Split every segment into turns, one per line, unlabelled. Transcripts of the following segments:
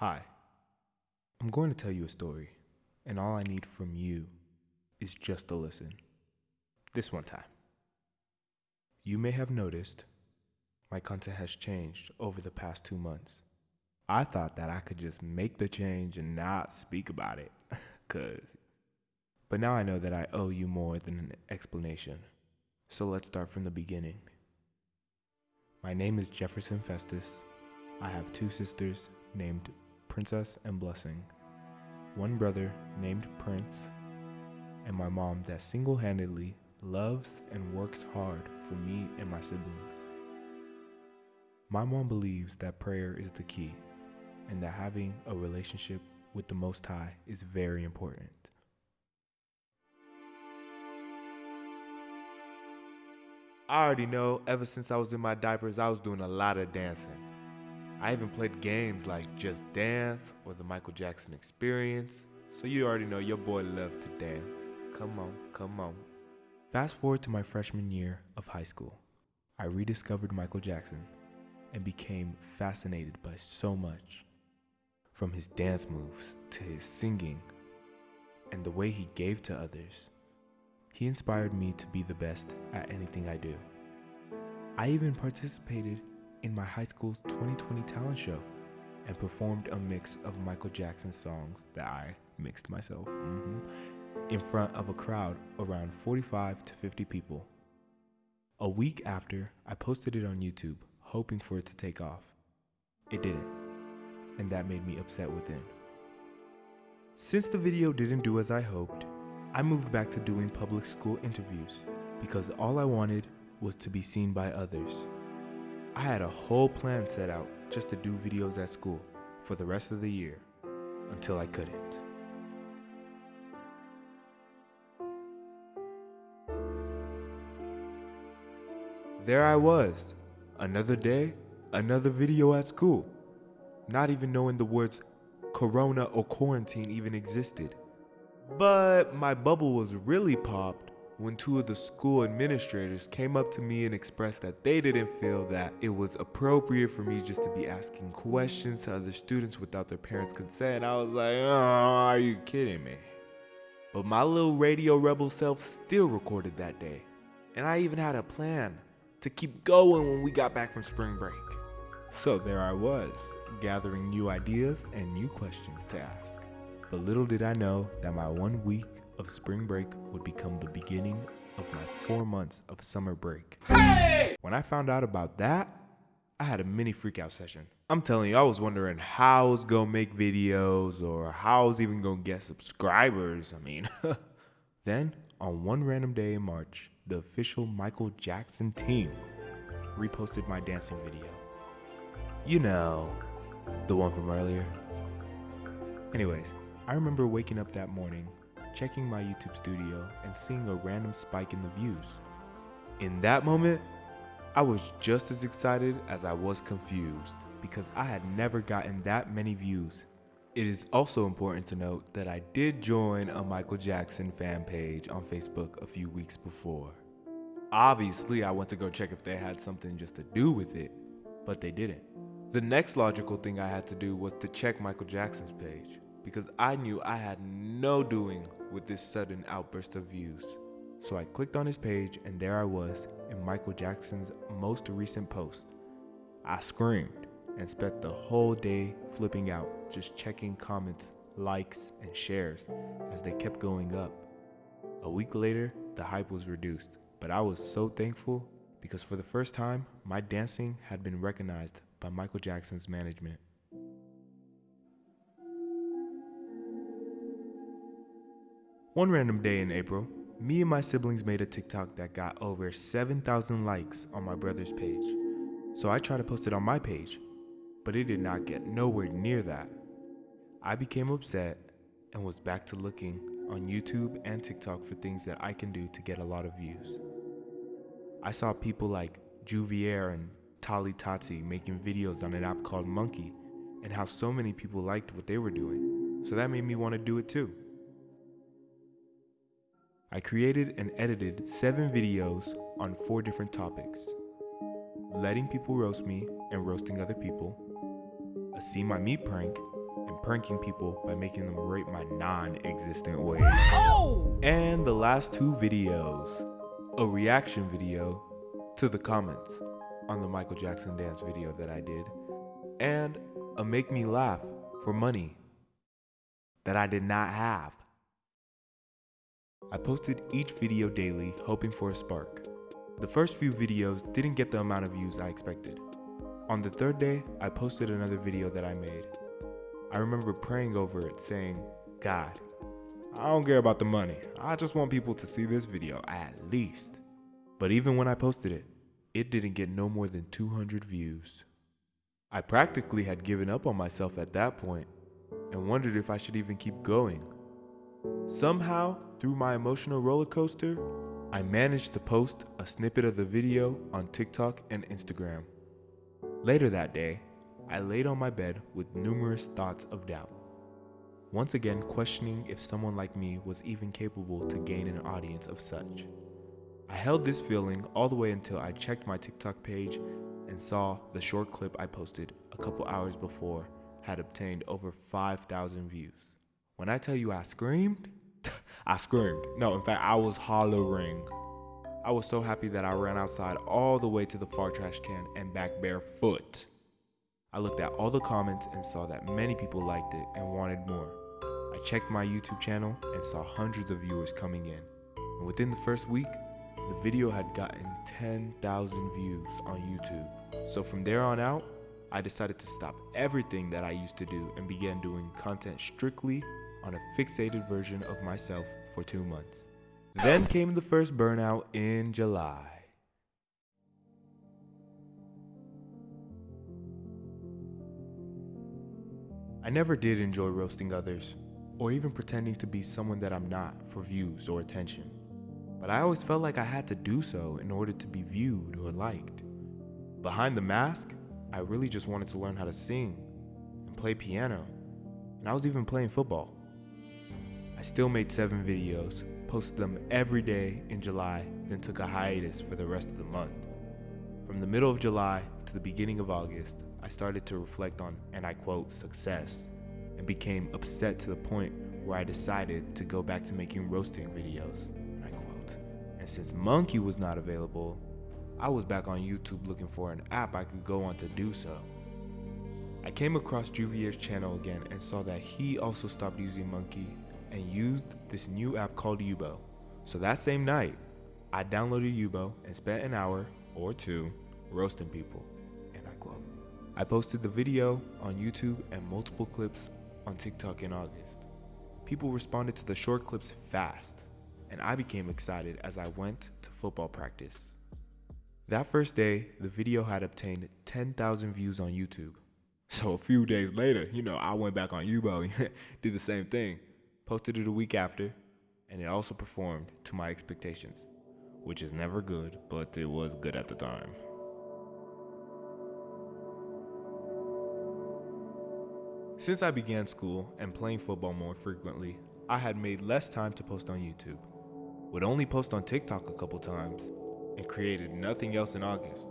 Hi. I'm going to tell you a story, and all I need from you is just to listen. This one time. You may have noticed my content has changed over the past two months. I thought that I could just make the change and not speak about it, cause. But now I know that I owe you more than an explanation. So let's start from the beginning. My name is Jefferson Festus. I have two sisters named Princess and Blessing, one brother named Prince, and my mom that single handedly loves and works hard for me and my siblings. My mom believes that prayer is the key and that having a relationship with the Most High is very important. I already know ever since I was in my diapers, I was doing a lot of dancing. I even played games like Just Dance or the Michael Jackson Experience, so you already know your boy loved to dance. Come on, come on. Fast forward to my freshman year of high school. I rediscovered Michael Jackson and became fascinated by so much. From his dance moves to his singing and the way he gave to others. He inspired me to be the best at anything I do. I even participated in my high school's 2020 talent show and performed a mix of Michael Jackson songs that I mixed myself mhm, in front of a crowd around 45 to 50 people. A week after, I posted it on YouTube, hoping for it to take off. It didn't, and that made me upset within. Since the video didn't do as I hoped, I moved back to doing public school interviews because all I wanted was to be seen by others. I had a whole plan set out just to do videos at school for the rest of the year until I couldn't. There I was, another day, another video at school, not even knowing the words corona or quarantine even existed. But my bubble was really popped when two of the school administrators came up to me and expressed that they didn't feel that it was appropriate for me just to be asking questions to other students without their parents' consent. I was like, oh, are you kidding me? But my little radio rebel self still recorded that day. And I even had a plan to keep going when we got back from spring break. So there I was, gathering new ideas and new questions to ask. But little did I know that my one week of spring break would become the beginning of my four months of summer break. When I found out about that, I had a mini freakout session. I'm telling you, I was wondering how I was gonna make videos or how I was even gonna get subscribers. I mean, then on one random day in March, the official Michael Jackson team reposted my dancing video. You know, the one from earlier. Anyways, I remember waking up that morning, checking my YouTube studio, and seeing a random spike in the views. In that moment, I was just as excited as I was confused because I had never gotten that many views. It is also important to note that I did join a Michael Jackson fan page on Facebook a few weeks before. Obviously, I went to go check if they had something just to do with it, but they didn't. The next logical thing I had to do was to check Michael Jackson's page because I knew I had no doing with this sudden outburst of views. So I clicked on his page and there I was in Michael Jackson's most recent post. I screamed and spent the whole day flipping out, just checking comments, likes, and shares as they kept going up. A week later, the hype was reduced, but I was so thankful because for the first time, my dancing had been recognized by Michael Jackson's management. One random day in April, me and my siblings made a TikTok that got over 7,000 likes on my brother's page. So I tried to post it on my page, but it did not get nowhere near that. I became upset and was back to looking on YouTube and TikTok for things that I can do to get a lot of views. I saw people like Juvier and Tali Tati making videos on an app called Monkey and how so many people liked what they were doing. So that made me want to do it too. I created and edited seven videos on four different topics letting people roast me and roasting other people, a see my meat prank, and pranking people by making them rate my non-existent ways.
Oh!
And the last two videos, a reaction video to the comments on the Michael Jackson dance video that I did, and a make me laugh for money that I did not have. I posted each video daily hoping for a spark. The first few videos didn't get the amount of views I expected. On the third day, I posted another video that I made. I remember praying over it saying, God, I don't care about the money. I just want people to see this video at least. But even when I posted it, it didn't get no more than 200 views. I practically had given up on myself at that point and wondered if I should even keep going. Somehow, through my emotional roller coaster, I managed to post a snippet of the video on TikTok and Instagram. Later that day, I laid on my bed with numerous thoughts of doubt. Once again, questioning if someone like me was even capable to gain an audience of such. I held this feeling all the way until I checked my TikTok page and saw the short clip I posted a couple hours before had obtained over 5,000 views. When I tell you I screamed, I screamed. No, in fact, I was hollering. I was so happy that I ran outside all the way to the far trash can and back barefoot. I looked at all the comments and saw that many people liked it and wanted more. I checked my YouTube channel and saw hundreds of viewers coming in. And within the first week, the video had gotten 10,000 views on YouTube. So from there on out, I decided to stop everything that I used to do and began doing content strictly on a fixated version of myself for two months. Then came the first burnout in July. I never did enjoy roasting others, or even pretending to be someone that I'm not for views or attention. But I always felt like I had to do so in order to be viewed or liked. Behind the mask, I really just wanted to learn how to sing and play piano, and I was even playing football. I still made seven videos, posted them every day in July, then took a hiatus for the rest of the month. From the middle of July to the beginning of August, I started to reflect on, and I quote, success, and became upset to the point where I decided to go back to making roasting videos, and I quote. And since Monkey was not available, I was back on YouTube looking for an app I could go on to do so. I came across Juvier's channel again and saw that he also stopped using Monkey and used this new app called Yubo. So that same night, I downloaded Yubo and spent an hour or two roasting people. And I quote. I posted the video on YouTube and multiple clips on TikTok in August. People responded to the short clips fast, and I became excited as I went to football practice. That first day, the video had obtained 10,000 views on YouTube. So a few days later, you know, I went back on Yubo, did the same thing, posted it a week after, and it also performed to my expectations, which is never good, but it was good at the time. Since I began school and playing football more frequently, I had made less time to post on YouTube. Would only post on TikTok a couple times, and created nothing else in August.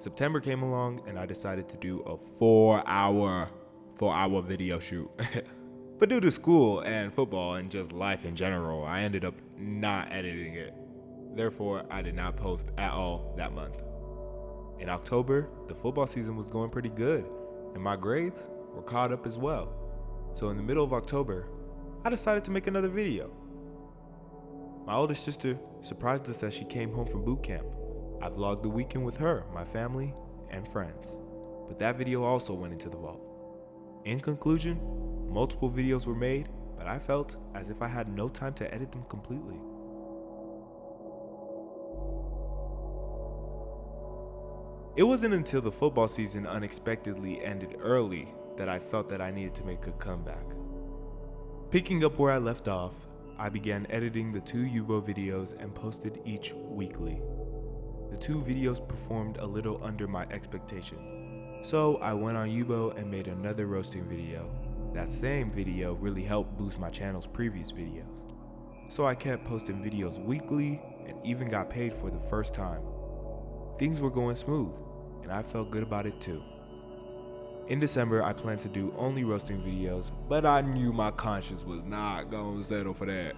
September came along and I decided to do a four hour, four hour video shoot. but due to school and football and just life in general, I ended up not editing it. Therefore, I did not post at all that month. In October, the football season was going pretty good, and my grades were caught up as well. So in the middle of October, I decided to make another video. My older sister surprised us as she came home from boot camp. I vlogged the weekend with her, my family, and friends. But that video also went into the vault. In conclusion, multiple videos were made, but I felt as if I had no time to edit them completely. It wasn't until the football season unexpectedly ended early that I felt that I needed to make a comeback. Picking up where I left off, I began editing the two Yubo videos and posted each weekly. The two videos performed a little under my expectation. So I went on Yubo and made another roasting video. That same video really helped boost my channel's previous videos. So I kept posting videos weekly and even got paid for the first time. Things were going smooth and I felt good about it too. In December, I planned to do only roasting videos, but I knew my conscience was not gonna settle for that.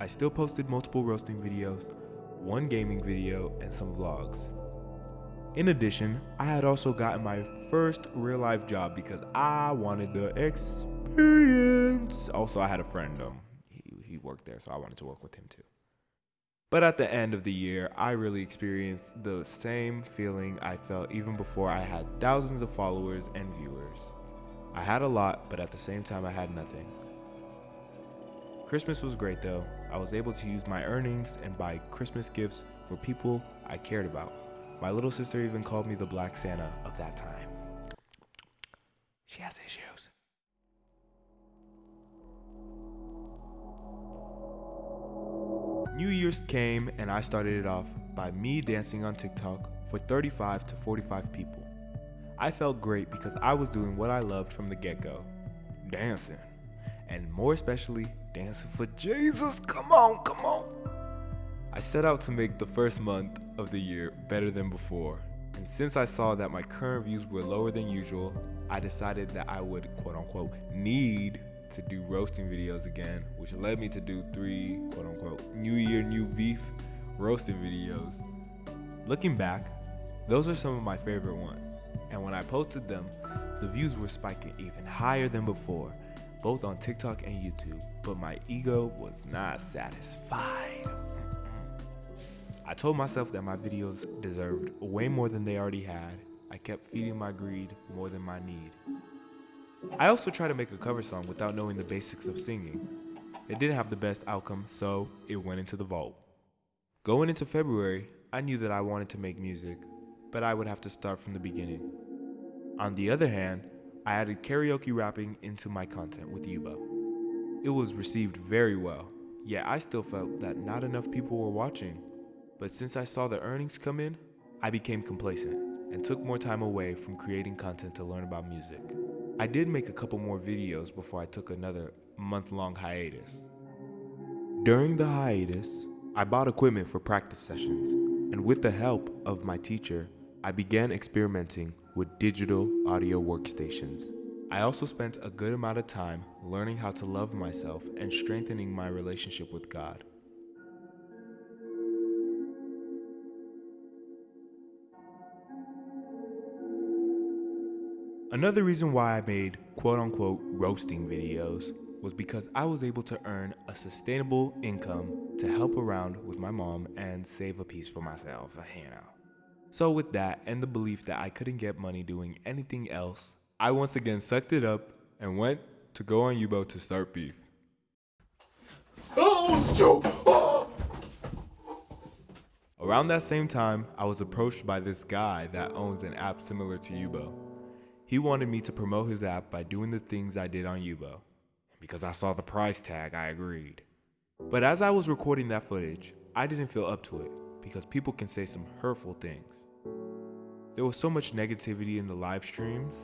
I still posted multiple roasting videos, one gaming video, and some vlogs. In addition, I had also gotten my first real life job because I wanted the experience. Also, I had a friend, um, he, he worked there, so I wanted to work with him too. But at the end of the year, I really experienced the same feeling I felt even before I had thousands of followers and viewers. I had a lot, but at the same time, I had nothing. Christmas was great though. I was able to use my earnings and buy Christmas gifts for people I cared about. My little sister even called me the Black Santa of that time. She has issues. New Year's came and I started it off by me dancing on TikTok for 35 to 45 people. I felt great because I was doing what I loved from the get go dancing. And more especially, dancing for Jesus. Come on, come on. I set out to make the first month of the year better than before. And since I saw that my current views were lower than usual, I decided that I would quote unquote need to do roasting videos again, which led me to do three quote unquote New Year, New Beef roasting videos. Looking back, those are some of my favorite ones. And when I posted them, the views were spiking even higher than before, both on TikTok and YouTube, but my ego was not satisfied. I told myself that my videos deserved way more than they already had. I kept feeding my greed more than my need. I also tried to make a cover song without knowing the basics of singing. It didn't have the best outcome, so it went into the vault. Going into February, I knew that I wanted to make music, but I would have to start from the beginning. On the other hand, I added karaoke rapping into my content with Yubo. It was received very well, yet I still felt that not enough people were watching. But since I saw the earnings come in, I became complacent and took more time away from creating content to learn about music. I did make a couple more videos before I took another month long hiatus. During the hiatus, I bought equipment for practice sessions, and with the help of my teacher, I began experimenting with digital audio workstations. I also spent a good amount of time learning how to love myself and strengthening my relationship with God. Another reason why I made quote unquote roasting videos was because I was able to earn a sustainable income to help around with my mom and save a piece for myself, you know. So with that and the belief that I couldn't get money doing anything else, I once again sucked it up and went to go on Yubo to start beef. Around that same time, I was approached by this guy that owns an app similar to Yubo. He wanted me to promote his app by doing the things I did on Yubo. And Because I saw the price tag, I agreed. But as I was recording that footage, I didn't feel up to it because people can say some hurtful things. There was so much negativity in the live streams,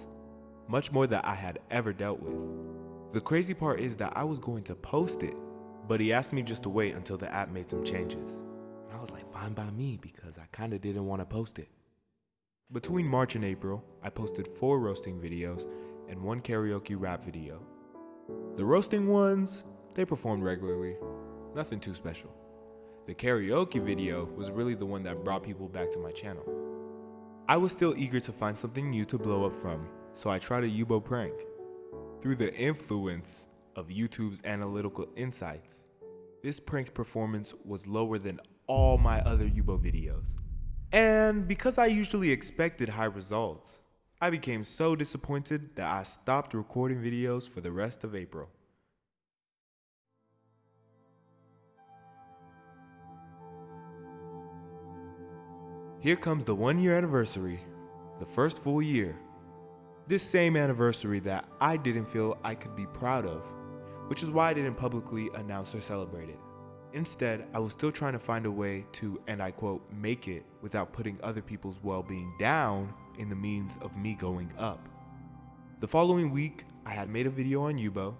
much more that I had ever dealt with. The crazy part is that I was going to post it, but he asked me just to wait until the app made some changes. And I was like, fine by me because I kinda didn't wanna post it. Between March and April, I posted four roasting videos and one karaoke rap video. The roasting ones, they performed regularly, nothing too special. The karaoke video was really the one that brought people back to my channel. I was still eager to find something new to blow up from, so I tried a Yubo prank. Through the influence of YouTube's analytical insights, this prank's performance was lower than all my other Yubo videos. And because I usually expected high results, I became so disappointed that I stopped recording videos for the rest of April. Here comes the one year anniversary, the first full year. This same anniversary that I didn't feel I could be proud of, which is why I didn't publicly announce or celebrate it. Instead, I was still trying to find a way to, and I quote, make it without putting other people's well being down in the means of me going up. The following week, I had made a video on Yubo,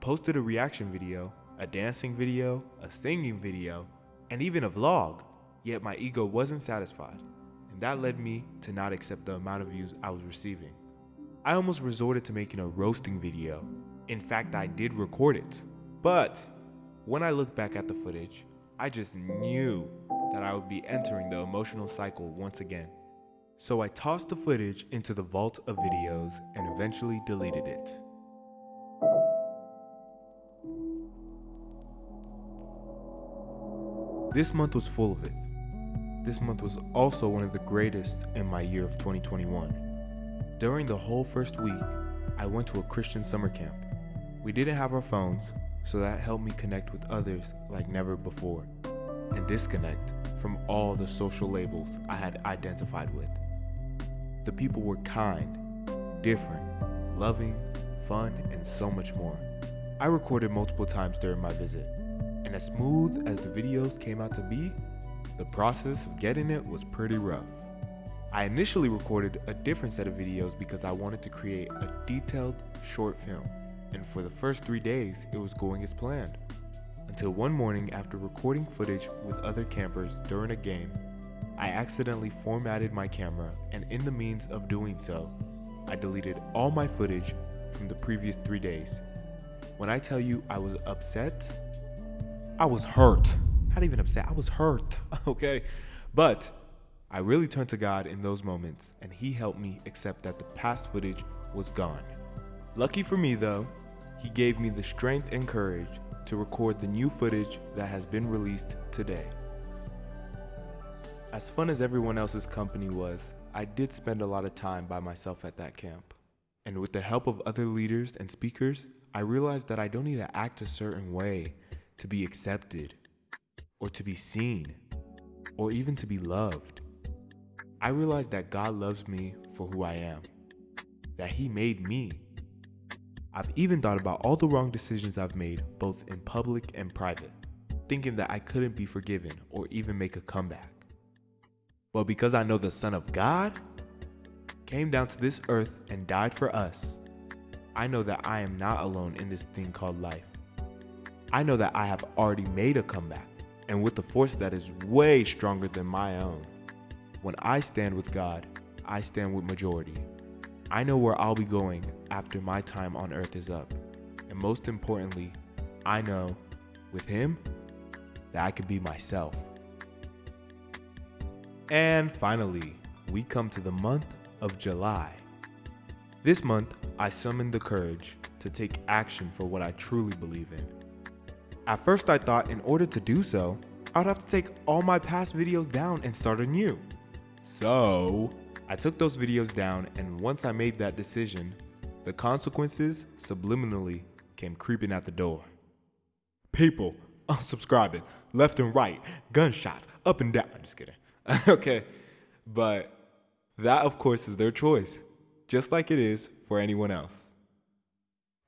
posted a reaction video, a dancing video, a singing video, and even a vlog, yet my ego wasn't satisfied, and that led me to not accept the amount of views I was receiving. I almost resorted to making a roasting video. In fact, I did record it. But when I look back at the footage, I just knew that I would be entering the emotional cycle once again. So I tossed the footage into the vault of videos and eventually deleted it. This month was full of it. This month was also one of the greatest in my year of 2021. During the whole first week, I went to a Christian summer camp. We didn't have our phones, so that helped me connect with others like never before and disconnect from all the social labels I had identified with. The people were kind, different, loving, fun, and so much more. I recorded multiple times during my visit, and as smooth as the videos came out to be, the process of getting it was pretty rough. I initially recorded a different set of videos because I wanted to create a detailed short film, and for the first three days, it was going as planned. Until one morning, after recording footage with other campers during a game, I accidentally formatted my camera, and in the means of doing so, I deleted all my footage from the previous three days. When I tell you I was upset, I was hurt. Not even upset, I was hurt, okay? But I really turned to God in those moments, and He helped me accept that the past footage was gone. Lucky for me, though, He gave me the strength and courage to record the new footage that has been released today. As fun as everyone else's company was, I did spend a lot of time by myself at that camp. And with the help of other leaders and speakers, I realized that I don't need to act a certain way to be accepted, or to be seen, or even to be loved. I realized that God loves me for who I am, that He made me. I've even thought about all the wrong decisions I've made, both in public and private, thinking that I couldn't be forgiven or even make a comeback. But because I know the Son of God came down to this earth and died for us, I know that I am not alone in this thing called life. I know that I have already made a comeback, and with a force that is way stronger than my own. When I stand with God, I stand with majority. I know where I'll be going after my time on earth is up. And most importantly, I know with Him that I can be myself. And finally, we come to the month of July. This month, I summoned the courage to take action for what I truly believe in. At first, I thought in order to do so, I would have to take all my past videos down and start anew. So, I took those videos down, and once I made that decision, the consequences subliminally came creeping at the door. People unsubscribing left and right, gunshots up and down. I'm just kidding. okay, but that, of course, is their choice, just like it is for anyone else.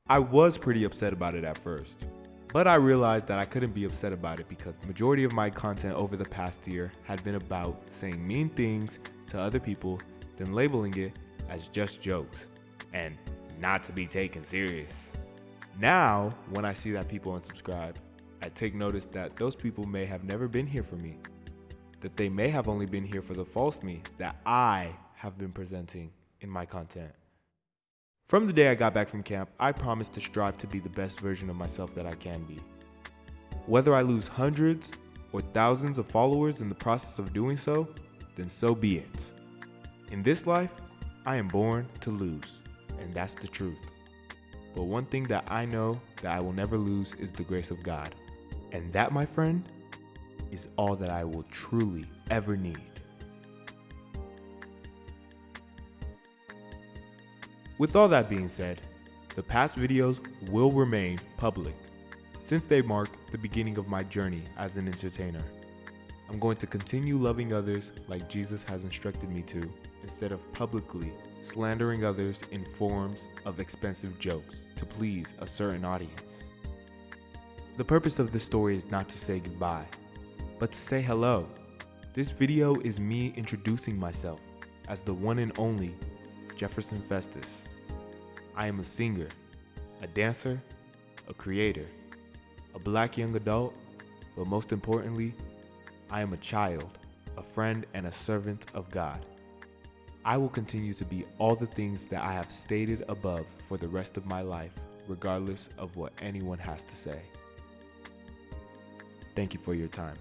I was pretty upset about it at first. But I realized that I couldn't be upset about it because the majority of my content over the past year had been about saying mean things to other people, then labeling it as just jokes and not to be taken serious. Now, when I see that people unsubscribe, I take notice that those people may have never been here for me, that they may have only been here for the false me that I have been presenting in my content. From the day I got back from camp, I promised to strive to be the best version of myself that I can be. Whether I lose hundreds or thousands of followers in the process of doing so, then so be it. In this life, I am born to lose, and that's the truth. But one thing that I know that I will never lose is the grace of God. And that, my friend, is all that I will truly ever need. With all that being said, the past videos will remain public since they mark the beginning of my journey as an entertainer. I'm going to continue loving others like Jesus has instructed me to instead of publicly slandering others in forms of expensive jokes to please a certain audience. The purpose of this story is not to say goodbye, but to say hello. This video is me introducing myself as the one and only Jefferson Festus. I am a singer, a dancer, a creator, a black young adult, but most importantly, I am a child, a friend, and a servant of God. I will continue to be all the things that I have stated above for the rest of my life, regardless of what anyone has to say. Thank you for your time.